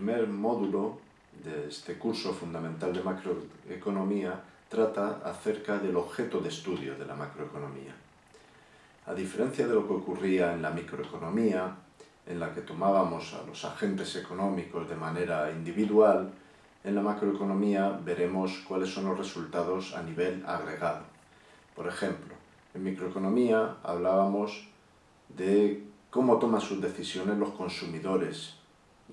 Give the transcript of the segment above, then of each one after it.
primer módulo de este curso fundamental de macroeconomía trata acerca del objeto de estudio de la macroeconomía. A diferencia de lo que ocurría en la microeconomía, en la que tomábamos a los agentes económicos de manera individual, en la macroeconomía veremos cuáles son los resultados a nivel agregado. Por ejemplo, en microeconomía hablábamos de cómo toman sus decisiones los consumidores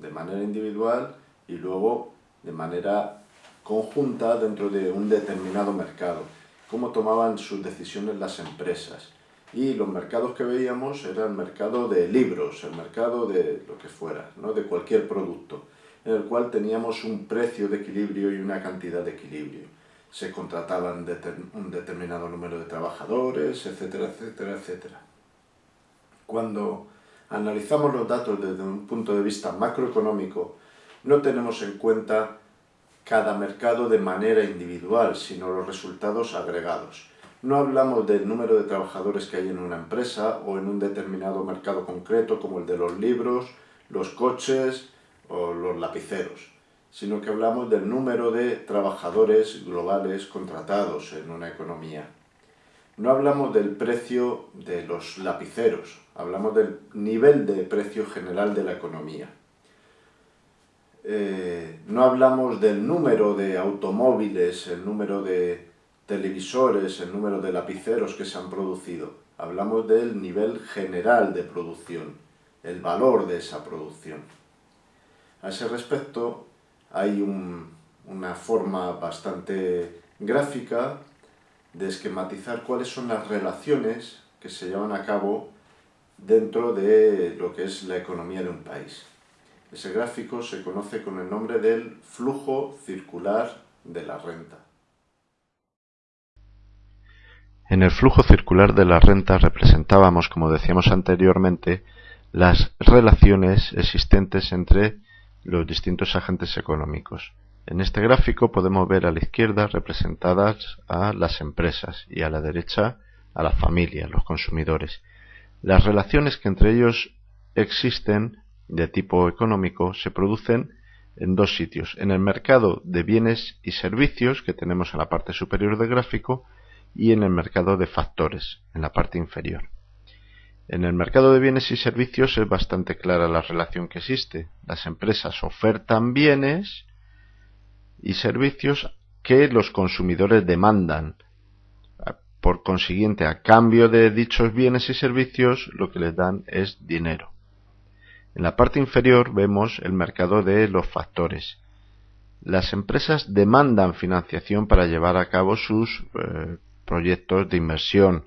de manera individual y luego de manera conjunta dentro de un determinado mercado, cómo tomaban sus decisiones las empresas. Y los mercados que veíamos eran el mercado de libros, el mercado de lo que fuera, ¿no? de cualquier producto, en el cual teníamos un precio de equilibrio y una cantidad de equilibrio. Se contrataban un determinado número de trabajadores, etcétera, etcétera, etcétera. Cuando analizamos los datos desde un punto de vista macroeconómico, no tenemos en cuenta cada mercado de manera individual, sino los resultados agregados. No hablamos del número de trabajadores que hay en una empresa o en un determinado mercado concreto como el de los libros, los coches o los lapiceros, sino que hablamos del número de trabajadores globales contratados en una economía. No hablamos del precio de los lapiceros, hablamos del nivel de precio general de la economía. Eh, no hablamos del número de automóviles, el número de televisores, el número de lapiceros que se han producido. Hablamos del nivel general de producción, el valor de esa producción. A ese respecto hay una forma bastante gráfica de esquematizar cuáles son las relaciones que se llevan a cabo dentro de lo que es la economía de un país. Ese gráfico se conoce con el nombre del flujo circular de la renta. En el flujo circular de la renta representábamos, como decíamos anteriormente, las relaciones existentes entre los distintos agentes económicos. En este gráfico podemos ver a la izquierda representadas a las empresas y a la derecha a la familia, los consumidores. Las relaciones que entre ellos existen de tipo económico se producen en dos sitios. En el mercado de bienes y servicios, que tenemos en la parte superior del gráfico, y en el mercado de factores, en la parte inferior. En el mercado de bienes y servicios es bastante clara la relación que existe. Las empresas ofertan bienes y servicios que los consumidores demandan. Por consiguiente, a cambio de dichos bienes y servicios, lo que les dan es dinero. En la parte inferior vemos el mercado de los factores. Las empresas demandan financiación para llevar a cabo sus eh, proyectos de inversión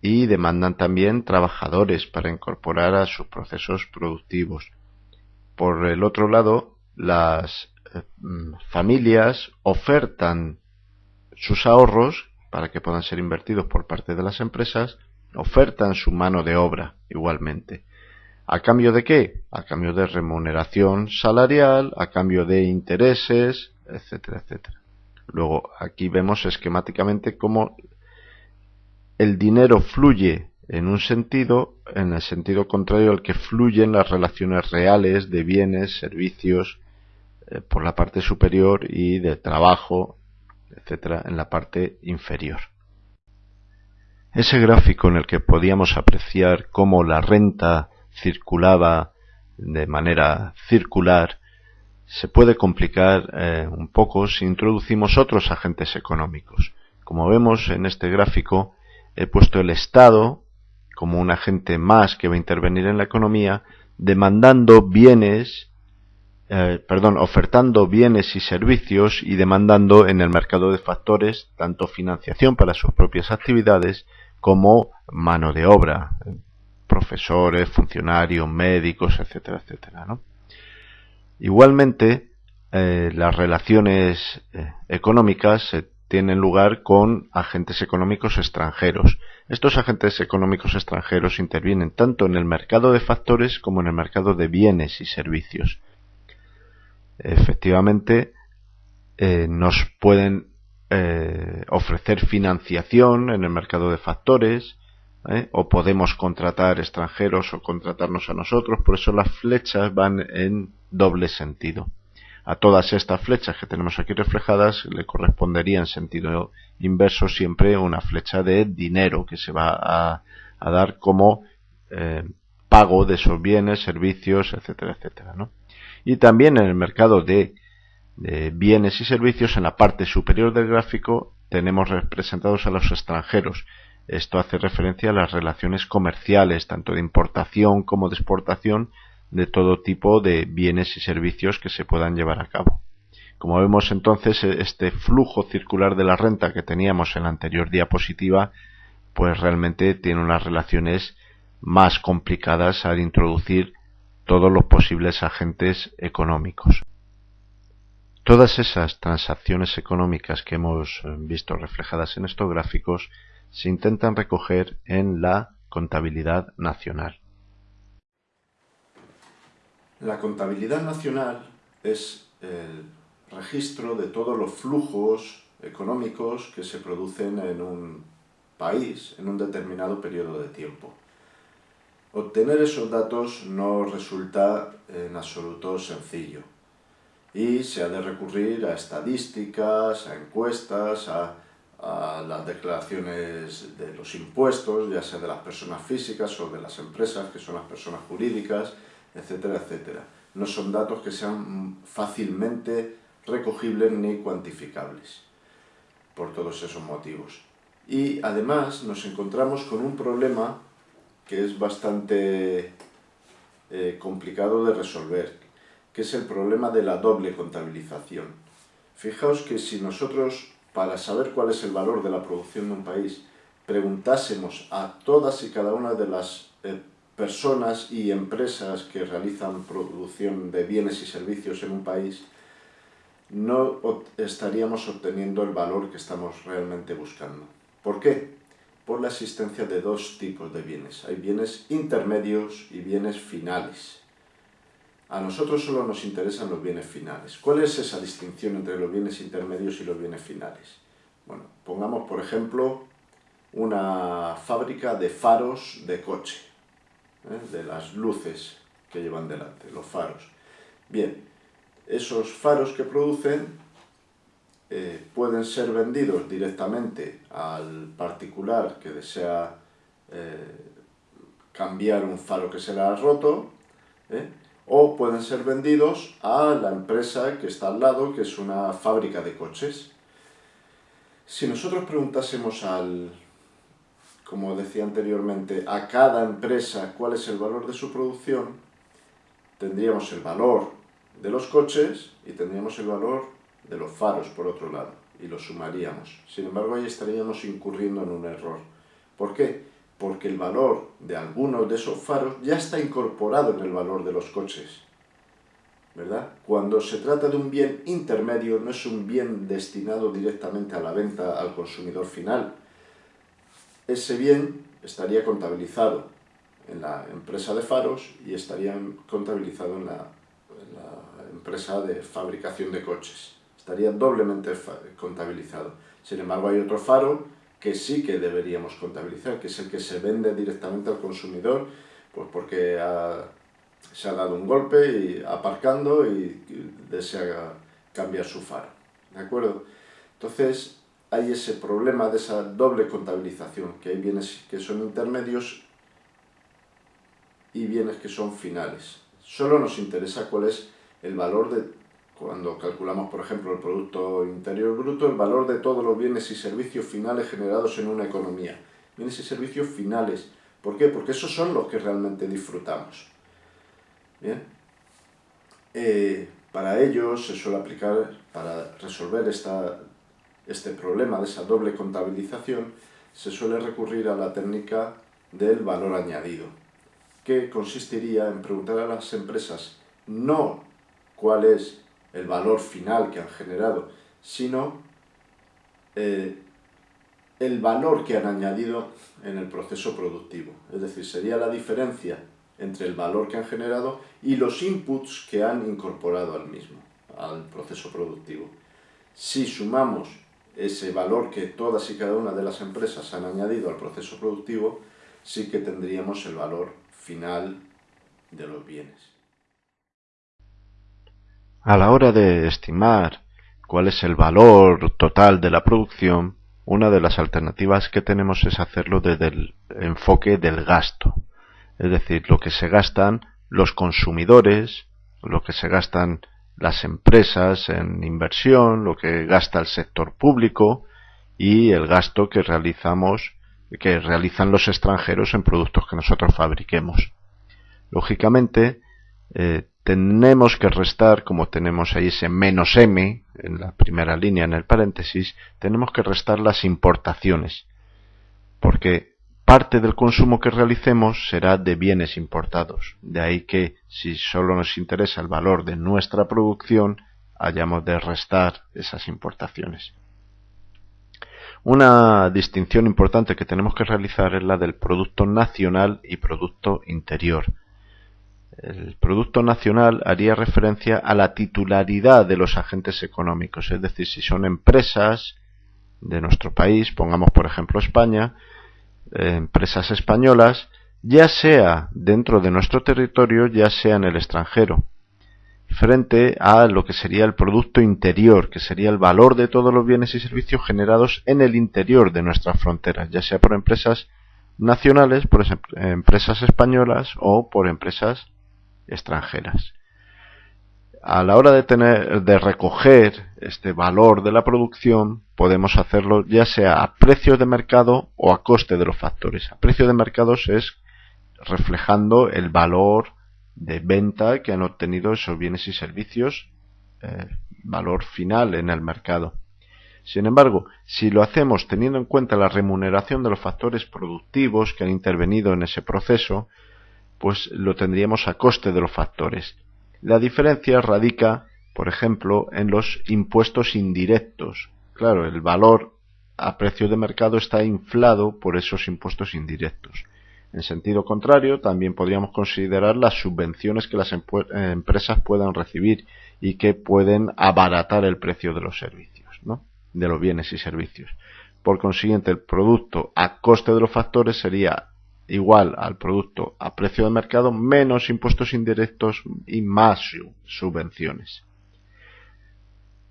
y demandan también trabajadores para incorporar a sus procesos productivos. Por el otro lado, las familias ofertan sus ahorros para que puedan ser invertidos por parte de las empresas, ofertan su mano de obra igualmente. ¿A cambio de qué? A cambio de remuneración salarial, a cambio de intereses, etcétera, etcétera. Luego aquí vemos esquemáticamente cómo el dinero fluye en un sentido, en el sentido contrario al que fluyen las relaciones reales de bienes, servicios, eh, por la parte superior y de trabajo, etcétera, en la parte inferior. Ese gráfico en el que podíamos apreciar cómo la renta circulaba de manera circular, se puede complicar eh, un poco si introducimos otros agentes económicos. Como vemos en este gráfico, he puesto el Estado como un agente más que va a intervenir en la economía, demandando bienes, eh, perdón, ofertando bienes y servicios y demandando en el mercado de factores tanto financiación para sus propias actividades como mano de obra, profesores, funcionarios, médicos, etcétera, etcétera. ¿no? Igualmente, eh, las relaciones eh, económicas tienen lugar con agentes económicos extranjeros. Estos agentes económicos extranjeros intervienen tanto en el mercado de factores como en el mercado de bienes y servicios. Efectivamente, eh, nos pueden ofrecer financiación en el mercado de factores, ¿eh? o podemos contratar extranjeros o contratarnos a nosotros, por eso las flechas van en doble sentido. A todas estas flechas que tenemos aquí reflejadas le correspondería en sentido inverso siempre una flecha de dinero que se va a, dar como eh, pago de esos bienes, servicios, etcétera, etcétera. Y también en el mercado de, bienes y servicios, en la parte superior del gráfico, tenemos representados a los extranjeros. Esto hace referencia a las relaciones comerciales, tanto de importación como de exportación, de todo tipo de bienes y servicios que se puedan llevar a cabo. Como vemos entonces, este flujo circular de la renta que teníamos en la anterior diapositiva, pues realmente tiene unas relaciones más complicadas al introducir todos los posibles agentes económicos. Todas esas transacciones económicas que hemos eh, visto reflejadas en estos gráficos se intentan recoger en la contabilidad nacional. La contabilidad nacional es el registro de todos los flujos económicos que se producen en un país en un determinado periodo de tiempo. Obtener esos datos no resulta en absoluto sencillo y se ha de recurrir a estadísticas, a encuestas, a, las declaraciones de los impuestos, ya sea de las personas físicas o de las empresas, que son las personas jurídicas, etcétera, etcétera. No son datos que sean fácilmente recogibles ni cuantificables por todos esos motivos. Y además nos encontramos con un problema que es bastante eh, complicado de resolver, que es el problema de la doble contabilización. Fijaos que si nosotros, para saber cuál es el valor de la producción de un país, preguntásemos a todas y cada una de las eh, personas y empresas que realizan producción de bienes y servicios en un país, no estaríamos obteniendo el valor que estamos realmente buscando. ¿Por qué? Por la existencia de dos tipos de bienes. Hay bienes intermedios y bienes finales. A nosotros solo nos interesan los bienes finales. ¿Cuál es esa distinción entre los bienes intermedios y los bienes finales? Bueno, pongamos por ejemplo una fábrica de faros de coche, ¿eh? de las luces que llevan delante, los faros. Bien, esos faros que producen eh, pueden ser vendidos directamente al particular que desea eh, cambiar un faro que se le ha roto, ¿eh? o pueden ser vendidos a la empresa que está al lado, que es una fábrica de coches. Si nosotros preguntásemos al, como decía anteriormente, a cada empresa cuál es el valor de su producción, tendríamos el valor de los coches y tendríamos el valor de los faros, por otro lado, y los sumaríamos. Sin embargo, ahí estaríamos incurriendo en un error. ¿Por qué? Porque el valor de algunos de esos faros ya está incorporado en el valor de los coches. ¿verdad? Cuando se trata de un bien intermedio, no es un bien destinado directamente a la venta al consumidor final. Ese bien estaría contabilizado en la empresa de faros y estaría contabilizado en la empresa de fabricación de coches estaría doblemente contabilizado. Sin embargo, hay otro faro que sí que deberíamos contabilizar, que es el que se vende directamente al consumidor, pues porque se ha dado un golpe y aparcando y desea cambiar su faro. ¿De acuerdo? Entonces, hay ese problema de esa doble contabilización, que hay bienes que son intermedios y bienes que son finales. Solo nos interesa cuál es el valor de cuando calculamos, por ejemplo, el Producto Interior Bruto, el valor de todos los bienes y servicios finales generados en una economía. Bienes y servicios finales. ¿Por qué? Porque esos son los que realmente disfrutamos. Bien. Eh, para ello se suele aplicar, para resolver esta, este problema de esa doble contabilización, se suele recurrir a la técnica del valor añadido, que consistiría en preguntar a las empresas no cuál es el valor final que han generado, sino eh, el valor que han añadido en el proceso productivo. Es decir, sería la diferencia entre el valor que han generado y los inputs que han incorporado al mismo, al proceso productivo. Si sumamos ese valor que todas y cada una de las empresas han añadido al proceso productivo, sí que tendríamos el valor final de los bienes. A la hora de estimar cuál es el valor total de la producción, una de las alternativas que tenemos es hacerlo desde el enfoque del gasto, es decir, lo que se gastan los consumidores, lo que se gastan las empresas en inversión, lo que gasta el sector público y el gasto que realizamos que realizan los extranjeros en productos que nosotros fabriquemos. Lógicamente, eh, tenemos que restar, como tenemos ahí ese menos m en la primera línea en el paréntesis, tenemos que restar las importaciones, porque parte del consumo que realicemos será de bienes importados. De ahí que si solo nos interesa el valor de nuestra producción, hayamos de restar esas importaciones. Una distinción importante que tenemos que realizar es la del producto nacional y producto interior. El producto nacional haría referencia a la titularidad de los agentes económicos, es decir, si son empresas de nuestro país, pongamos por ejemplo España, eh, empresas españolas, ya sea dentro de nuestro territorio, ya sea en el extranjero frente a lo que sería el Producto Interior, que sería el valor de todos los bienes y servicios generados en el interior de nuestras fronteras, ya sea por empresas nacionales, por empresas españolas o por empresas extranjeras. A la hora de tener de recoger este valor de la producción, podemos hacerlo ya sea a precios de mercado o a coste de los factores. A precio de mercados es reflejando el valor de venta que han obtenido esos bienes y servicios, eh, valor final en el mercado. Sin embargo, si lo hacemos teniendo en cuenta la remuneración de los factores productivos que han intervenido en ese proceso, pues lo tendríamos a coste de los factores. La diferencia radica, por ejemplo, en los impuestos indirectos. Claro, el valor a precio de mercado está inflado por esos impuestos indirectos. En sentido contrario, también podríamos considerar las subvenciones que las eh, empresas puedan recibir y que pueden abaratar el precio de los servicios, ¿no? de los bienes y servicios. Por consiguiente, el producto a coste de los factores sería igual al producto a precio de mercado menos impuestos indirectos y más subvenciones.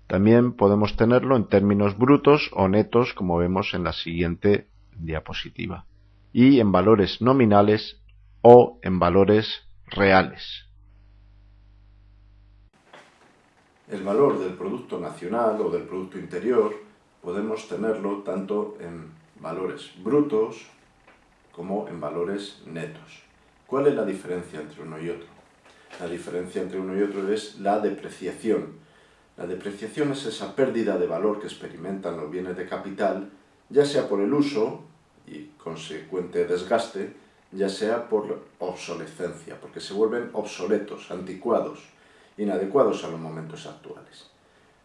También podemos tenerlo en términos brutos o netos, como vemos en la siguiente diapositiva y en valores nominales o en valores reales. El valor del Producto Nacional o del Producto Interior podemos tenerlo tanto en valores brutos como en valores netos. ¿Cuál es la diferencia entre uno y otro? La diferencia entre uno y otro es la depreciación. La depreciación es esa pérdida de valor que experimentan los bienes de capital, ya sea por el uso y consecuente desgaste, ya sea por obsolescencia, porque se vuelven obsoletos, anticuados, inadecuados a los momentos actuales.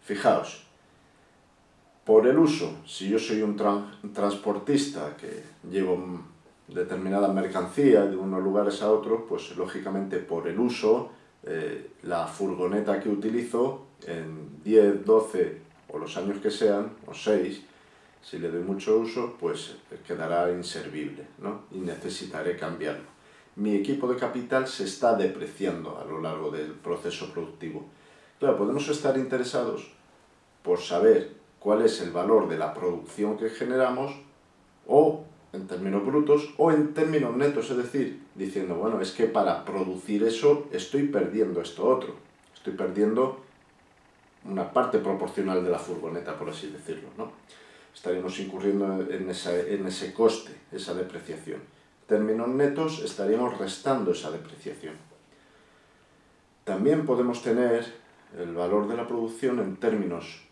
Fijaos, por el uso, si yo soy un transportista que llevo determinada mercancía de unos lugares a otros, pues lógicamente por el uso, eh, la furgoneta que utilizo en 10, 12 o los años que sean, o 6, si le doy mucho uso, pues quedará inservible ¿no? y necesitaré cambiarlo. Mi equipo de capital se está depreciando a lo largo del proceso productivo. Claro, podemos estar interesados por saber cuál es el valor de la producción que generamos o en términos brutos o en términos netos, es decir, diciendo, bueno, es que para producir eso estoy perdiendo esto otro, estoy perdiendo una parte proporcional de la furgoneta, por así decirlo, ¿no? estaríamos incurriendo en, en ese coste, esa depreciación. En términos netos estaríamos restando esa depreciación. También podemos tener el valor de la producción en términos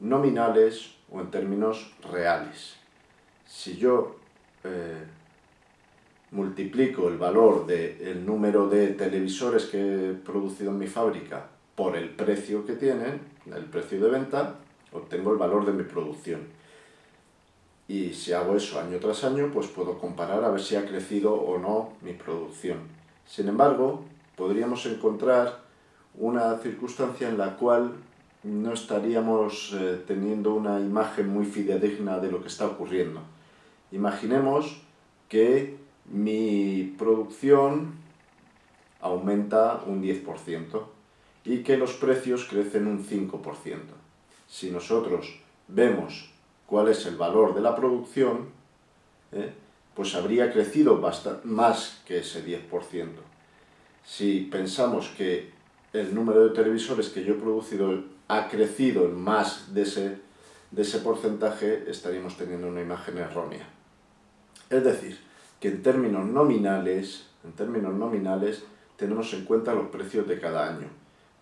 nominales o en términos reales. Si yo eh, multiplico el valor del número de televisores que he producido en mi fábrica por el precio que tienen, el precio de venta, obtengo el valor de mi producción. Y si hago eso año tras año, pues puedo comparar a ver si ha crecido o no mi producción. Sin embargo, podríamos encontrar una circunstancia en la cual no estaríamos eh, teniendo una imagen muy fidedigna de lo que está ocurriendo. Imaginemos que mi producción aumenta un 10% y que los precios crecen un 5%. Si nosotros vemos cuál es el valor de la producción, ¿eh? pues habría crecido más que ese 10%. Si pensamos que el número de televisores que yo he producido ha crecido en más de ese, de ese porcentaje, estaríamos teniendo una imagen errónea. Es decir, que en términos nominales, en términos nominales, tenemos en cuenta los precios de cada año.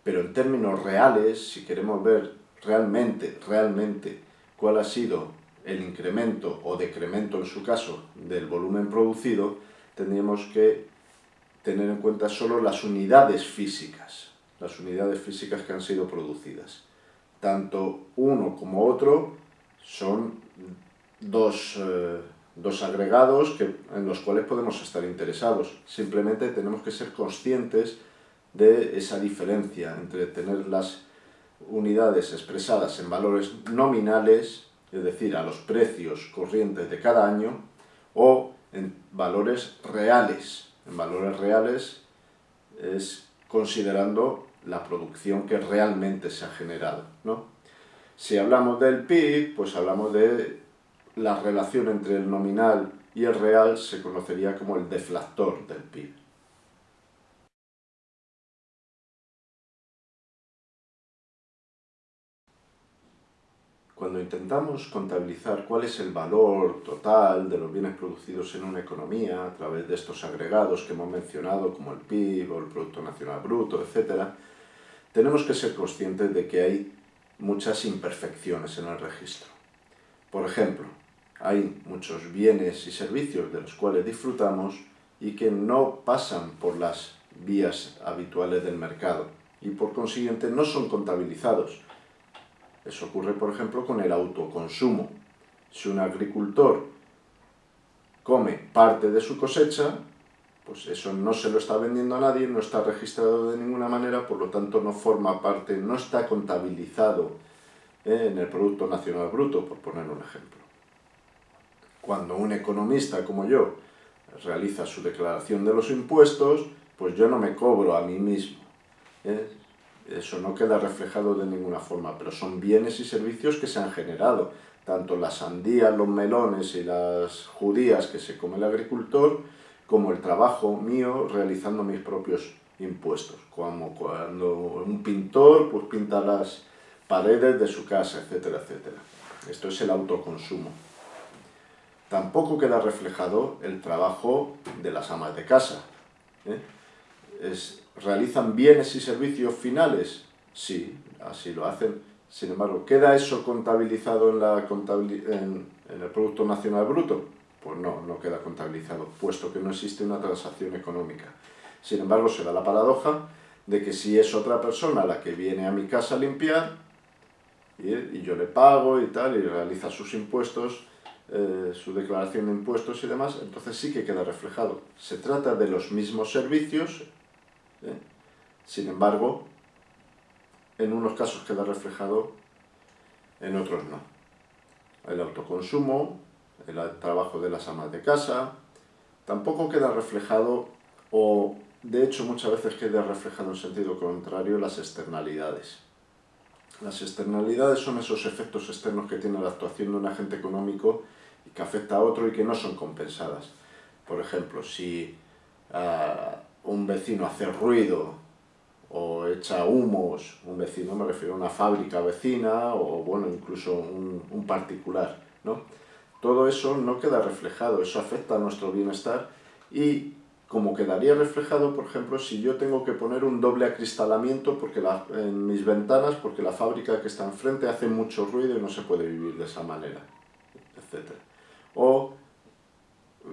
Pero en términos reales, si queremos ver realmente, realmente cuál ha sido el incremento o decremento en su caso del volumen producido, tendríamos que tener en cuenta solo las unidades físicas, las unidades físicas que han sido producidas. Tanto uno como otro son dos, eh, dos agregados que, en los cuales podemos estar interesados. Simplemente tenemos que ser conscientes de esa diferencia entre tener las unidades expresadas en valores nominales, es decir, a los precios corrientes de cada año, o en valores reales. En valores reales es considerando la producción que realmente se ha generado. ¿no? Si hablamos del PIB, pues hablamos de la relación entre el nominal y el real, se conocería como el deflactor del PIB. Cuando intentamos contabilizar cuál es el valor total de los bienes producidos en una economía a través de estos agregados que hemos mencionado, como el PIB o el Producto Nacional Bruto, etc., tenemos que ser conscientes de que hay muchas imperfecciones en el registro. Por ejemplo, hay muchos bienes y servicios de los cuales disfrutamos y que no pasan por las vías habituales del mercado y por consiguiente no son contabilizados eso ocurre, por ejemplo, con el autoconsumo. Si un agricultor come parte de su cosecha, pues eso no se lo está vendiendo a nadie, no está registrado de ninguna manera, por lo tanto no forma parte, no está contabilizado eh, en el Producto Nacional Bruto, por poner un ejemplo. Cuando un economista como yo realiza su declaración de los impuestos, pues yo no me cobro a mí mismo. ¿eh? eso no queda reflejado de ninguna forma, pero son bienes y servicios que se han generado, tanto las sandías, los melones y las judías que se come el agricultor, como el trabajo mío realizando mis propios impuestos, como cuando un pintor pues, pinta las paredes de su casa, etcétera, etcétera. Esto es el autoconsumo. Tampoco queda reflejado el trabajo de las amas de casa. ¿eh? ¿Realizan bienes y servicios finales? Sí, así lo hacen. Sin embargo, ¿queda eso contabilizado en, la en, el Producto Nacional Bruto? Pues no, no queda contabilizado, puesto que no existe una transacción económica. Sin embargo, se da la paradoja de que si es otra persona la que viene a mi casa a limpiar, y, yo le pago y tal, y realiza sus impuestos, eh, su declaración de impuestos y demás, entonces sí que queda reflejado. Se trata de los mismos servicios, ¿eh? Sin embargo, en unos casos queda reflejado, en otros no. El autoconsumo, el trabajo de las amas de casa, tampoco queda reflejado, o de hecho muchas veces queda reflejado en sentido contrario, las externalidades. Las externalidades son esos efectos externos que tiene la actuación de un agente económico y que afecta a otro y que no son compensadas. Por ejemplo, si ah, un vecino hace ruido o echa humos, un vecino me refiero a una fábrica vecina o bueno, incluso un, particular, ¿no? Todo eso no queda reflejado, eso afecta a nuestro bienestar y como quedaría reflejado, por ejemplo, si yo tengo que poner un doble acristalamiento porque en mis ventanas porque la fábrica que está enfrente hace mucho ruido y no se puede vivir de esa manera. O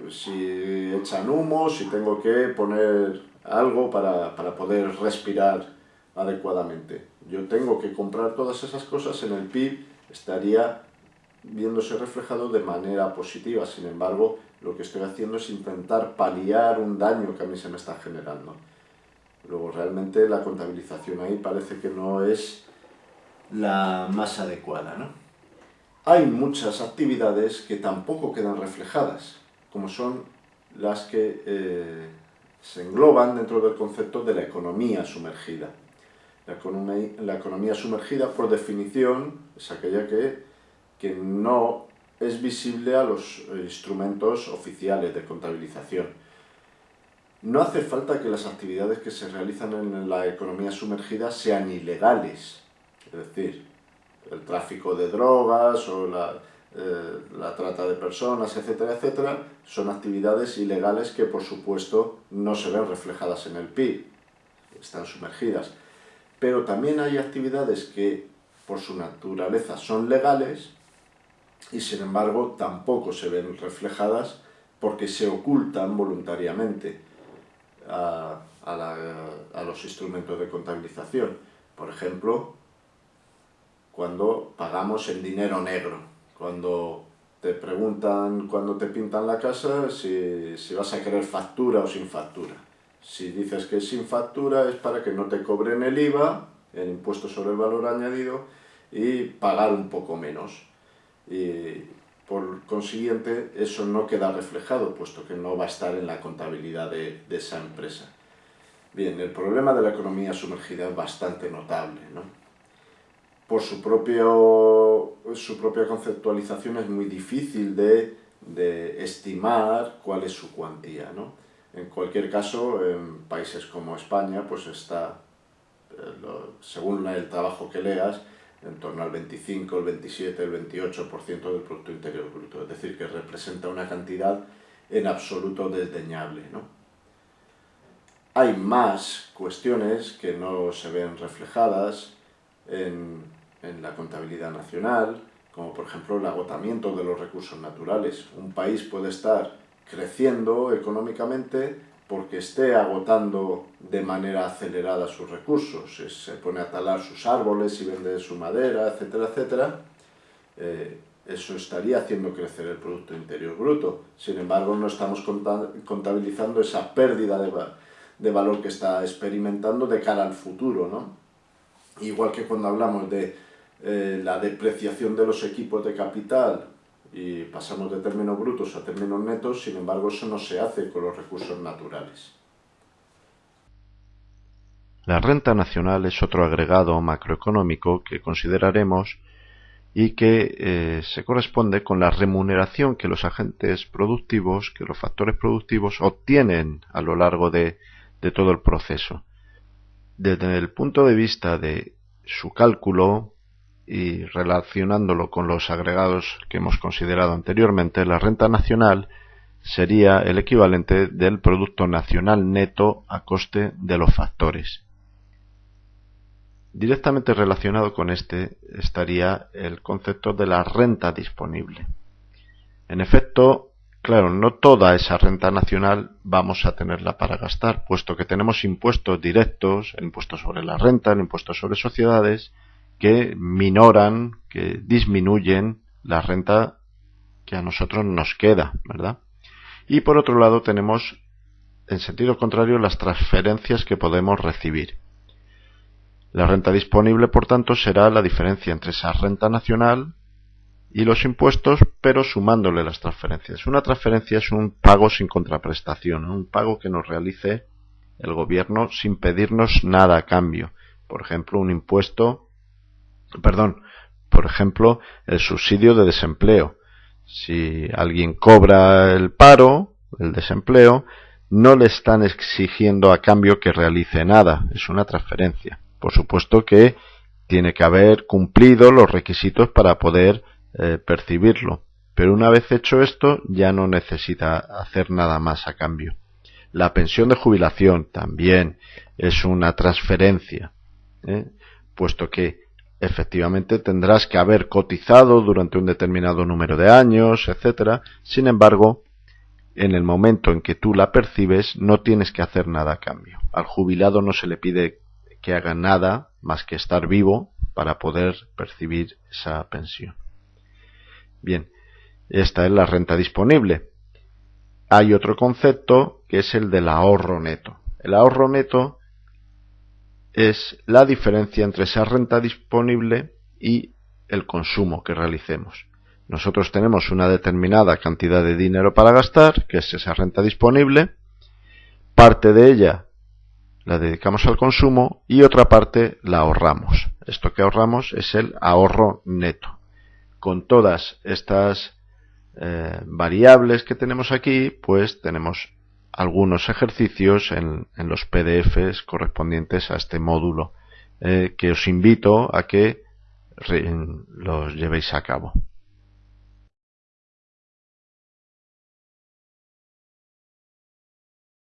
si echan humo, si tengo que poner algo para, poder respirar adecuadamente. Yo tengo que comprar todas esas cosas, en el PIB estaría viéndose reflejado de manera positiva. Sin embargo, lo que estoy haciendo es intentar paliar un daño que a mí se me está generando. Luego, realmente la contabilización ahí parece que no es la más adecuada. ¿no? Hay muchas actividades que tampoco quedan reflejadas como son las que eh, se engloban dentro del concepto de la economía sumergida. La economía, sumergida, por definición, es aquella que, que no es visible a los instrumentos oficiales de contabilización. No hace falta que las actividades que se realizan en la economía sumergida sean ilegales, es decir, el tráfico de drogas o la, eh, la trata de personas, etcétera, etcétera, son actividades ilegales que por supuesto no se ven reflejadas en el PIB, están sumergidas. Pero también hay actividades que por su naturaleza son legales y sin embargo tampoco se ven reflejadas porque se ocultan voluntariamente a, los instrumentos de contabilización. Por ejemplo, cuando pagamos en dinero negro, cuando te preguntan cuando te pintan la casa si, si, vas a querer factura o sin factura. Si dices que es sin factura es para que no te cobren el IVA, el impuesto sobre el valor añadido, y pagar un poco menos. Y por consiguiente, eso no queda reflejado, puesto que no va a estar en la contabilidad de, esa empresa. Bien, el problema de la economía sumergida es bastante notable. ¿no? Por su, propio, su propia conceptualización es muy difícil de, estimar cuál es su cuantía. ¿no? En cualquier caso, en países como España, pues está, eh, según el trabajo que leas, en torno al 25, el 27, el 28% del Producto Interior Bruto. Es decir, que representa una cantidad en absoluto desdeñable. ¿no? Hay más cuestiones que no se ven reflejadas en, en la contabilidad nacional, como por ejemplo el agotamiento de los recursos naturales. Un país puede estar creciendo económicamente porque esté agotando de manera acelerada sus recursos, se pone a talar sus árboles y vende su madera, etcétera, etcétera, eh, eso estaría haciendo crecer el Producto Interior Bruto. Sin embargo, no estamos contabilizando esa pérdida de, valor que está experimentando de cara al futuro. ¿no? Igual que cuando hablamos de eh, la depreciación de los equipos de capital y pasamos de términos brutos a términos netos, sin embargo eso no se hace con los recursos naturales. La renta nacional es otro agregado macroeconómico que consideraremos y que eh, se corresponde con la remuneración que los agentes productivos, que los factores productivos obtienen a lo largo de todo el proceso. Desde el punto de vista de su cálculo, y relacionándolo con los agregados que hemos considerado anteriormente, la renta nacional sería el equivalente del Producto Nacional Neto a coste de los factores. Directamente relacionado con este estaría el concepto de la renta disponible. En efecto, claro, no toda esa renta nacional vamos a tenerla para gastar, puesto que tenemos impuestos directos, el impuesto sobre la renta, el impuesto sobre sociedades, que minoran, que disminuyen la renta que a nosotros nos queda, ¿verdad? Y por otro lado tenemos, en sentido contrario, las transferencias que podemos recibir. La renta disponible, por tanto, será la diferencia entre esa renta nacional y los impuestos, pero sumándole las transferencias. Una transferencia es un pago sin contraprestación, un pago que nos realice el gobierno sin pedirnos nada a cambio. Por ejemplo, un impuesto perdón, por ejemplo, el subsidio de desempleo. Si alguien cobra el paro, el desempleo, no le están exigiendo a cambio que realice nada, es una transferencia. Por supuesto que tiene que haber cumplido los requisitos para poder eh, percibirlo, pero una vez hecho esto ya no necesita hacer nada más a cambio. La pensión de jubilación también es una transferencia, ¿eh? puesto que efectivamente tendrás que haber cotizado durante un determinado número de años, etcétera. Sin embargo, en el momento en que tú la percibes, no tienes que hacer nada a cambio. Al jubilado no se le pide que haga nada más que estar vivo para poder percibir esa pensión. Bien, esta es la renta disponible. Hay otro concepto que es el del ahorro neto. El ahorro neto es la diferencia entre esa renta disponible y el consumo que realicemos. Nosotros tenemos una determinada cantidad de dinero para gastar, que es esa renta disponible. Parte de ella la dedicamos al consumo y otra parte la ahorramos. Esto que ahorramos es el ahorro neto. Con todas estas eh, variables que tenemos aquí, pues tenemos algunos ejercicios en, los PDFs correspondientes a este módulo eh, que os invito a que los llevéis a cabo.